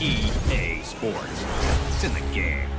EA Sports. It's in the game.